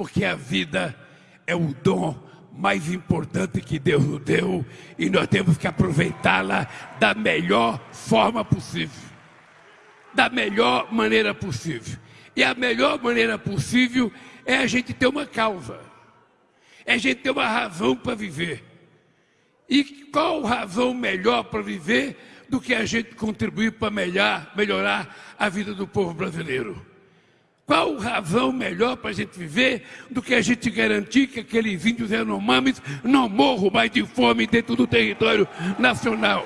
porque a vida é o dom mais importante que Deus nos deu e nós temos que aproveitá-la da melhor forma possível. Da melhor maneira possível. E a melhor maneira possível é a gente ter uma causa, é a gente ter uma razão para viver. E qual razão melhor para viver do que a gente contribuir para melhorar, melhorar a vida do povo brasileiro? Qual razão melhor para a gente viver do que a gente garantir que aqueles índios Yanomamis não morram mais de fome dentro do território nacional?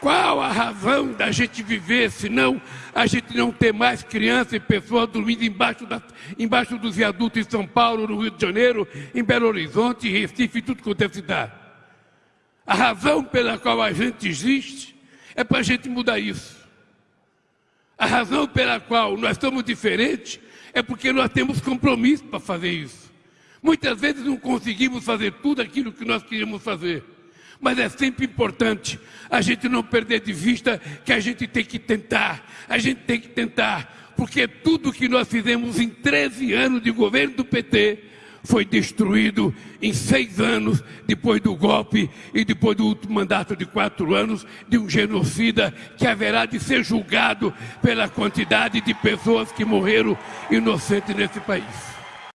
Qual a razão da gente viver, senão a gente não ter mais crianças e pessoas dormindo embaixo, da, embaixo dos viadutos em São Paulo, no Rio de Janeiro, em Belo Horizonte, em Recife, tudo quanto é cidade? A razão pela qual a gente existe é para a gente mudar isso. A razão pela qual nós estamos diferentes é porque nós temos compromisso para fazer isso. Muitas vezes não conseguimos fazer tudo aquilo que nós queríamos fazer. Mas é sempre importante a gente não perder de vista que a gente tem que tentar, a gente tem que tentar, porque tudo que nós fizemos em 13 anos de governo do PT foi destruído em seis anos depois do golpe e depois do último mandato de quatro anos de um genocida que haverá de ser julgado pela quantidade de pessoas que morreram inocentes nesse país.